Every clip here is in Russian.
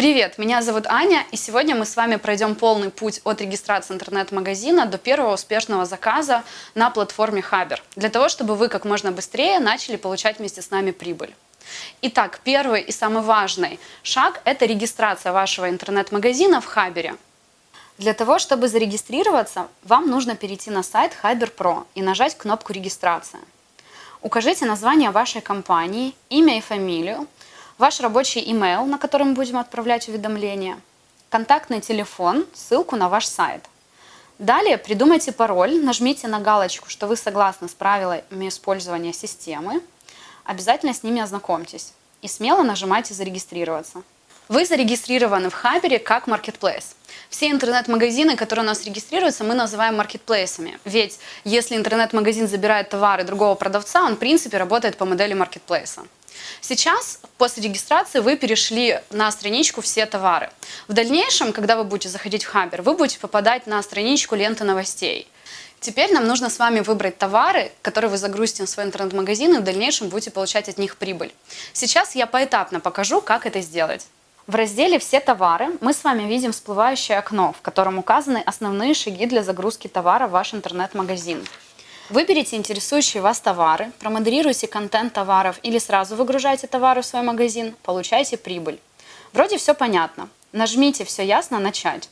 Привет, меня зовут Аня, и сегодня мы с вами пройдем полный путь от регистрации интернет-магазина до первого успешного заказа на платформе Хабер, для того, чтобы вы как можно быстрее начали получать вместе с нами прибыль. Итак, первый и самый важный шаг – это регистрация вашего интернет-магазина в Хабере. Для того, чтобы зарегистрироваться, вам нужно перейти на сайт Hyber Pro и нажать кнопку «Регистрация». Укажите название вашей компании, имя и фамилию, ваш рабочий email, на который мы будем отправлять уведомления, контактный телефон, ссылку на ваш сайт. Далее придумайте пароль, нажмите на галочку, что вы согласны с правилами использования системы, обязательно с ними ознакомьтесь и смело нажимайте «Зарегистрироваться». Вы зарегистрированы в Хабере как Marketplace. Все интернет-магазины, которые у нас регистрируются, мы называем маркетплейсами. Ведь если интернет-магазин забирает товары другого продавца, он в принципе работает по модели маркетплейса. Сейчас, после регистрации, вы перешли на страничку «Все товары». В дальнейшем, когда вы будете заходить в Хабер, вы будете попадать на страничку ленты новостей. Теперь нам нужно с вами выбрать товары, которые вы загрузите в свой интернет-магазин и в дальнейшем будете получать от них прибыль. Сейчас я поэтапно покажу, как это сделать. В разделе «Все товары» мы с вами видим всплывающее окно, в котором указаны основные шаги для загрузки товара в ваш интернет-магазин. Выберите интересующие вас товары, промодерируйте контент товаров или сразу выгружайте товары в свой магазин, получайте прибыль. Вроде все понятно. Нажмите «Все ясно. Начать».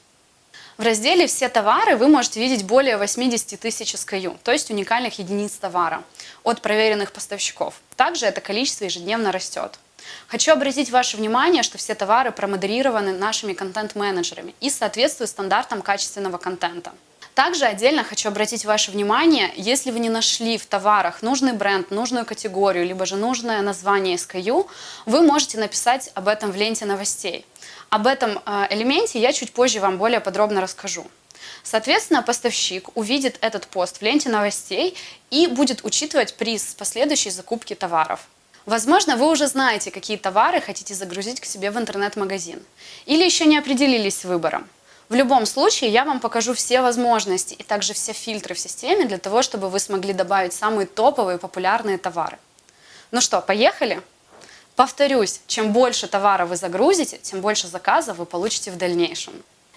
В разделе «Все товары» вы можете видеть более 80 тысяч SKU, то есть уникальных единиц товара, от проверенных поставщиков. Также это количество ежедневно растет. Хочу обратить ваше внимание, что все товары промодерированы нашими контент-менеджерами и соответствуют стандартам качественного контента. Также отдельно хочу обратить ваше внимание, если вы не нашли в товарах нужный бренд, нужную категорию, либо же нужное название SKU, вы можете написать об этом в ленте новостей. Об этом э, элементе я чуть позже вам более подробно расскажу. Соответственно, поставщик увидит этот пост в ленте новостей и будет учитывать приз последующей закупки товаров. Возможно, вы уже знаете, какие товары хотите загрузить к себе в интернет-магазин. Или еще не определились с выбором. В любом случае, я вам покажу все возможности и также все фильтры в системе для того, чтобы вы смогли добавить самые топовые популярные товары. Ну что, поехали? Повторюсь, чем больше товара вы загрузите, тем больше заказов вы получите в дальнейшем.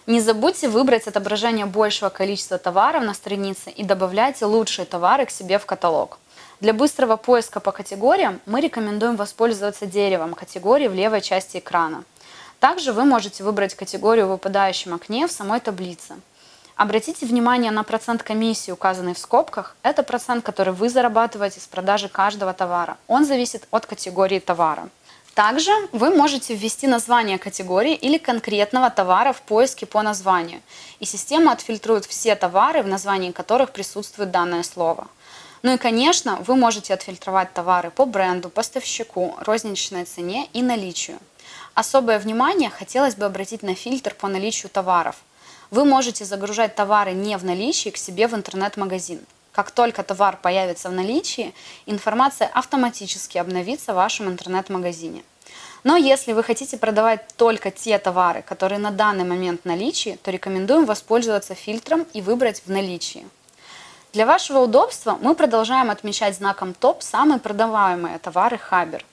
Не забудьте выбрать отображение большего количества товаров на странице и добавляйте лучшие товары к себе в каталог. Для быстрого поиска по категориям мы рекомендуем воспользоваться деревом категории в левой части экрана. Также вы можете выбрать категорию в выпадающем окне в самой таблице. Обратите внимание на процент комиссии, указанный в скобках. Это процент, который вы зарабатываете с продажи каждого товара. Он зависит от категории товара. Также вы можете ввести название категории или конкретного товара в поиске по названию, и система отфильтрует все товары, в названии которых присутствует данное слово. Ну и, конечно, вы можете отфильтровать товары по бренду, поставщику, розничной цене и наличию. Особое внимание хотелось бы обратить на фильтр по наличию товаров. Вы можете загружать товары не в наличии к себе в интернет-магазин. Как только товар появится в наличии, информация автоматически обновится в вашем интернет-магазине. Но если вы хотите продавать только те товары, которые на данный момент в наличии, то рекомендуем воспользоваться фильтром и выбрать в наличии. Для вашего удобства мы продолжаем отмечать знаком ТОП самые продаваемые товары Хабер.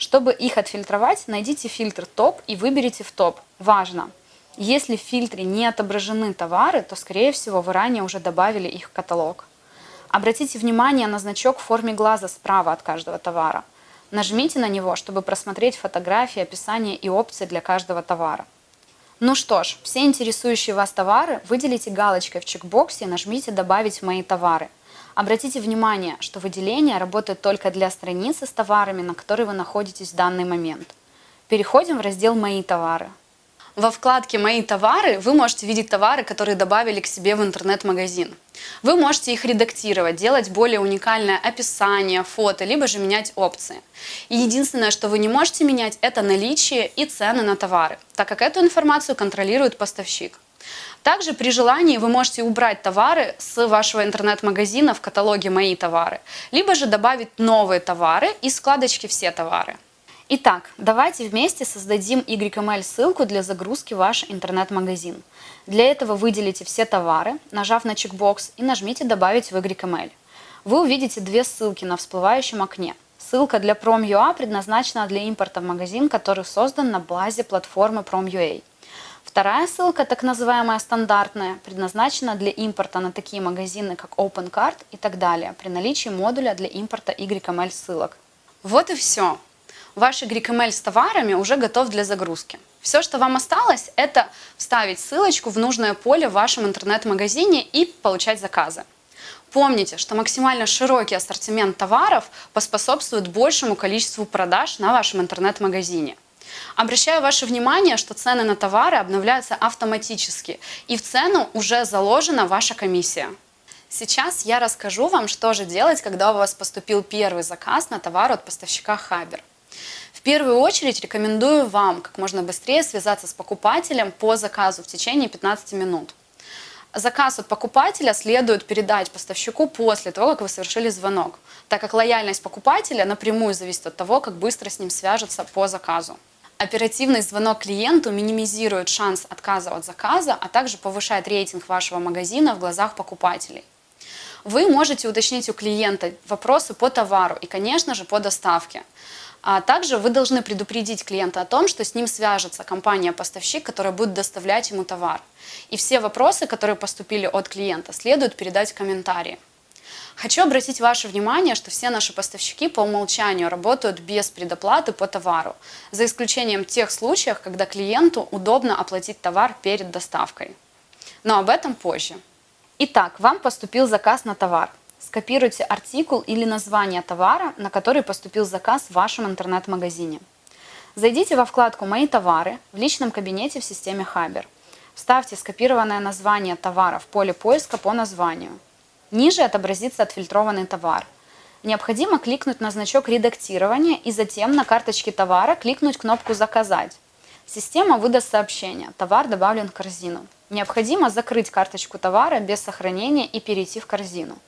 Чтобы их отфильтровать, найдите фильтр ТОП и выберите в ТОП. Важно! Если в фильтре не отображены товары, то, скорее всего, вы ранее уже добавили их в каталог. Обратите внимание на значок в форме глаза справа от каждого товара. Нажмите на него, чтобы просмотреть фотографии, описание и опции для каждого товара. Ну что ж, все интересующие вас товары выделите галочкой в чекбоксе и нажмите «Добавить мои товары». Обратите внимание, что выделение работает только для страницы с товарами, на которой вы находитесь в данный момент. Переходим в раздел «Мои товары». Во вкладке «Мои товары» вы можете видеть товары, которые добавили к себе в интернет-магазин. Вы можете их редактировать, делать более уникальное описание, фото, либо же менять опции. И единственное, что вы не можете менять, это наличие и цены на товары, так как эту информацию контролирует поставщик. Также при желании вы можете убрать товары с вашего интернет-магазина в каталоге «Мои товары», либо же добавить новые товары из вкладочки «Все товары». Итак, давайте вместе создадим YML ссылку для загрузки в ваш интернет-магазин. Для этого выделите все товары, нажав на чекбокс и нажмите «Добавить в YML». Вы увидите две ссылки на всплывающем окне. Ссылка для Prom.ua предназначена для импорта в магазин, который создан на базе платформы Prom.ua. Вторая ссылка, так называемая стандартная, предназначена для импорта на такие магазины, как OpenCart и так далее, при наличии модуля для импорта YML ссылок. Вот и все. Ваш YML с товарами уже готов для загрузки. Все, что вам осталось, это вставить ссылочку в нужное поле в вашем интернет-магазине и получать заказы. Помните, что максимально широкий ассортимент товаров поспособствует большему количеству продаж на вашем интернет-магазине. Обращаю ваше внимание, что цены на товары обновляются автоматически, и в цену уже заложена ваша комиссия. Сейчас я расскажу вам, что же делать, когда у вас поступил первый заказ на товар от поставщика Хабер. В первую очередь рекомендую вам как можно быстрее связаться с покупателем по заказу в течение 15 минут. Заказ от покупателя следует передать поставщику после того, как вы совершили звонок, так как лояльность покупателя напрямую зависит от того, как быстро с ним свяжутся по заказу. Оперативный звонок клиенту минимизирует шанс отказа от заказа, а также повышает рейтинг вашего магазина в глазах покупателей. Вы можете уточнить у клиента вопросы по товару и, конечно же, по доставке. А также вы должны предупредить клиента о том, что с ним свяжется компания-поставщик, которая будет доставлять ему товар. И все вопросы, которые поступили от клиента, следует передать в комментарии. Хочу обратить ваше внимание, что все наши поставщики по умолчанию работают без предоплаты по товару, за исключением тех случаев, когда клиенту удобно оплатить товар перед доставкой. Но об этом позже. Итак, вам поступил заказ на товар. Скопируйте артикул или название товара, на который поступил заказ в вашем интернет-магазине. Зайдите во вкладку «Мои товары» в личном кабинете в системе Хабер. Вставьте скопированное название товара в поле поиска по названию. Ниже отобразится отфильтрованный товар. Необходимо кликнуть на значок редактирования и затем на карточке товара кликнуть кнопку «Заказать». Система выдаст сообщение «Товар добавлен в корзину». Необходимо закрыть карточку товара без сохранения и перейти в корзину.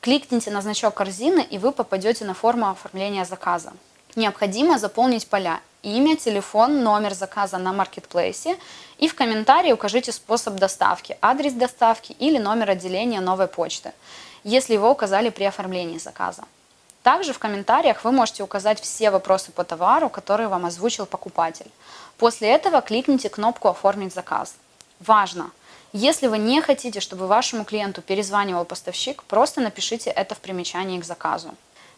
Кликните на значок корзины, и вы попадете на форму оформления заказа. Необходимо заполнить поля имя, телефон, номер заказа на маркетплейсе и в комментарии укажите способ доставки, адрес доставки или номер отделения новой почты, если его указали при оформлении заказа. Также в комментариях вы можете указать все вопросы по товару, которые вам озвучил покупатель. После этого кликните кнопку «Оформить заказ». Важно! Если вы не хотите, чтобы вашему клиенту перезванивал поставщик, просто напишите это в примечании к заказу.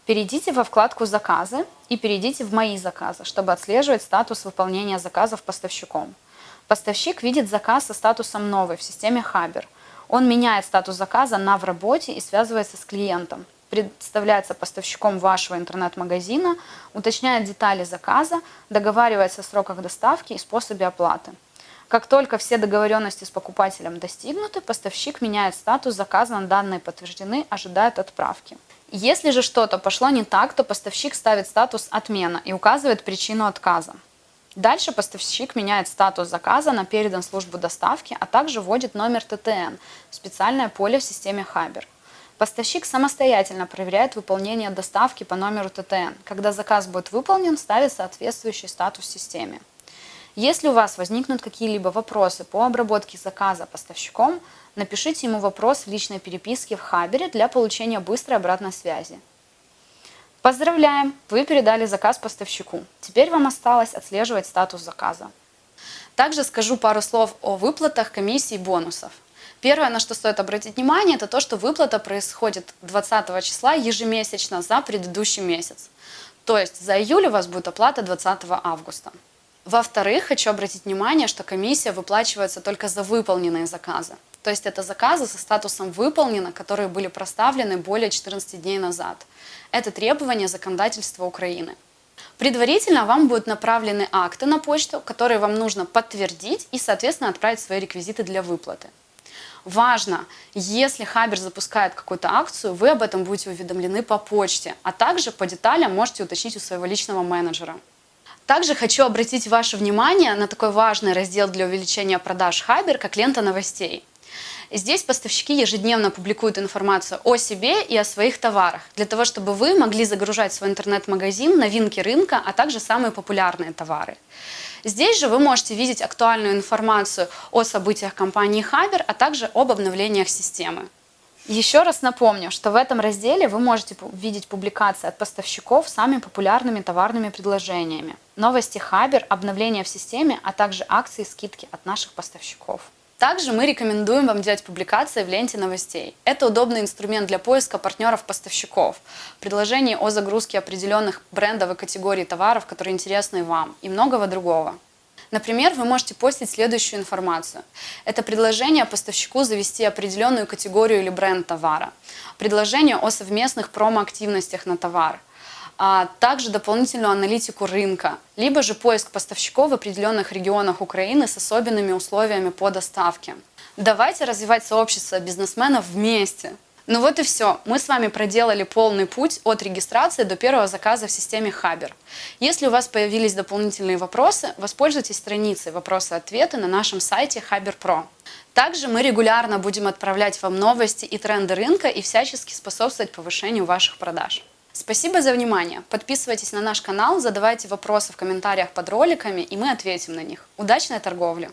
Перейдите во вкладку «Заказы» и перейдите в «Мои заказы», чтобы отслеживать статус выполнения заказов поставщиком. Поставщик видит заказ со статусом «Новый» в системе Хабер. Он меняет статус заказа на «В работе» и связывается с клиентом. Представляется поставщиком вашего интернет-магазина, уточняет детали заказа, договаривается о сроках доставки и способе оплаты. Как только все договоренности с покупателем достигнуты, поставщик меняет статус заказа, данные подтверждены, ожидает отправки. Если же что-то пошло не так, то поставщик ставит статус «Отмена» и указывает причину отказа. Дальше поставщик меняет статус заказа на передан службу доставки, а также вводит номер ТТН в специальное поле в системе Хабер. Поставщик самостоятельно проверяет выполнение доставки по номеру ТТН. Когда заказ будет выполнен, ставит соответствующий статус в системе. Если у вас возникнут какие-либо вопросы по обработке заказа поставщиком, напишите ему вопрос в личной переписке в Хабере для получения быстрой обратной связи. Поздравляем! Вы передали заказ поставщику. Теперь вам осталось отслеживать статус заказа. Также скажу пару слов о выплатах комиссий и бонусов. Первое, на что стоит обратить внимание, это то, что выплата происходит 20 числа ежемесячно за предыдущий месяц. То есть за июль у вас будет оплата 20 августа. Во-вторых, хочу обратить внимание, что комиссия выплачивается только за выполненные заказы. То есть это заказы со статусом «выполнено», которые были проставлены более 14 дней назад. Это требование законодательства Украины. Предварительно вам будут направлены акты на почту, которые вам нужно подтвердить и, соответственно, отправить свои реквизиты для выплаты. Важно, если Хабер запускает какую-то акцию, вы об этом будете уведомлены по почте, а также по деталям можете уточнить у своего личного менеджера. Также хочу обратить ваше внимание на такой важный раздел для увеличения продаж Хабер, как лента новостей. Здесь поставщики ежедневно публикуют информацию о себе и о своих товарах, для того, чтобы вы могли загружать свой интернет-магазин новинки рынка, а также самые популярные товары. Здесь же вы можете видеть актуальную информацию о событиях компании Хабер, а также об обновлениях системы. Еще раз напомню, что в этом разделе вы можете видеть публикации от поставщиков с самыми популярными товарными предложениями, новости Хабер, обновления в системе, а также акции и скидки от наших поставщиков. Также мы рекомендуем вам делать публикации в ленте новостей. Это удобный инструмент для поиска партнеров-поставщиков, предложений о загрузке определенных брендов и категорий товаров, которые интересны вам, и многого другого. Например, вы можете постить следующую информацию. Это предложение поставщику завести определенную категорию или бренд товара, предложение о совместных промо-активностях на товар, а также дополнительную аналитику рынка, либо же поиск поставщиков в определенных регионах Украины с особенными условиями по доставке. Давайте развивать сообщество бизнесменов вместе. Ну вот и все. Мы с вами проделали полный путь от регистрации до первого заказа в системе Хабер. Если у вас появились дополнительные вопросы, воспользуйтесь страницей «Вопросы-ответы» на нашем сайте Хабер Про. Также мы регулярно будем отправлять вам новости и тренды рынка и всячески способствовать повышению ваших продаж. Спасибо за внимание. Подписывайтесь на наш канал, задавайте вопросы в комментариях под роликами, и мы ответим на них. Удачной торговли!